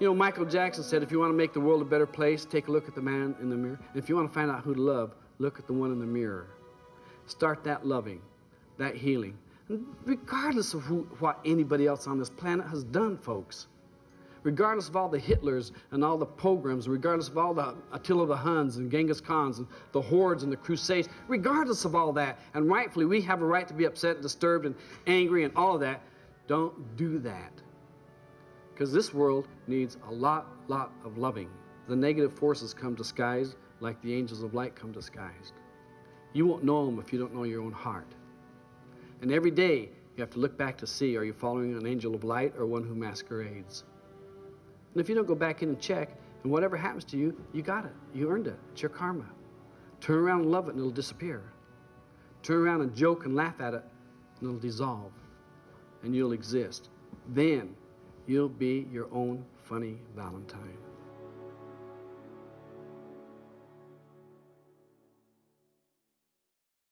You know, Michael Jackson said, if you want to make the world a better place, take a look at the man in the mirror. And if you want to find out who to love, look at the one in the mirror. Start that loving, that healing. And regardless of who, what anybody else on this planet has done, folks. Regardless of all the Hitlers and all the pogroms, regardless of all the Attila the Huns and Genghis Khans and the hordes and the crusades, regardless of all that, and rightfully we have a right to be upset and disturbed and angry and all of that, don't do that. Because this world needs a lot, lot of loving. The negative forces come disguised like the angels of light come disguised. You won't know them if you don't know your own heart. And every day you have to look back to see are you following an angel of light or one who masquerades? And if you don't go back in and check, and whatever happens to you, you got it. You earned it. It's your karma. Turn around and love it and it'll disappear. Turn around and joke and laugh at it and it'll dissolve. And you'll exist. Then you'll be your own funny Valentine.